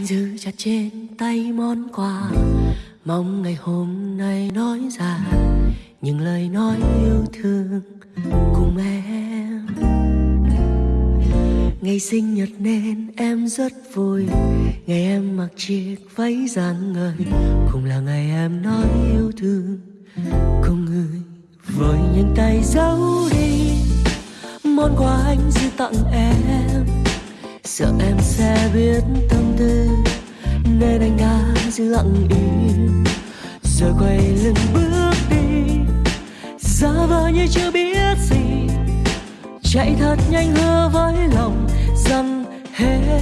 anh giữ chặt trên tay món quà. Mong ngày hôm nay nói ra những lời nói yêu thương cùng em. Ngày sinh nhật nên em rất vui. Ngày em mặc chiếc váy rạng ngời cũng là ngày em nói yêu thương cùng người. Với những tay giấu đi, món quà anh giữ tặng em sợ em sẽ biết tâm tư. Nên anh đã giữ lặng im, rồi quay lưng bước đi. Giả vờ như chưa biết gì, chạy thật nhanh hứa với lòng rằng hết